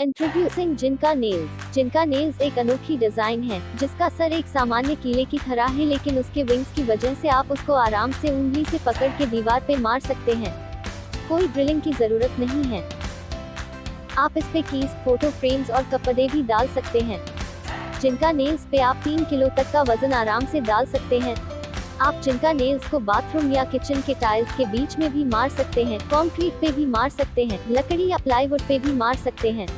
Introducing जिनका nails जिनका nails एक अनोखी डिज़ाइन है, जिसका सर एक सामान्य कीले की तरह है, लेकिन उसके विंग्स की वजह से आप उसको आराम से उंगली से पकड़ के दीवार पे मार सकते हैं। कोई ड्रिलिंग की ज़रूरत नहीं है। आप इस पे कीज फ़ोटो फ्रेम्स और कपड़े भी डाल सकते हैं। जिनका नेल्स पे आप तीन किलो तक का वज़न आराम से डाल सकते हैं। आप जिनका नेल्स को बाथरूम या किचन के टाइल्स के बीच में भी मार सकते हैं कंक्रीट पे भी मार सकते हैं, लकड़ी या प्लाईवुड पे भी मार सकते हैं।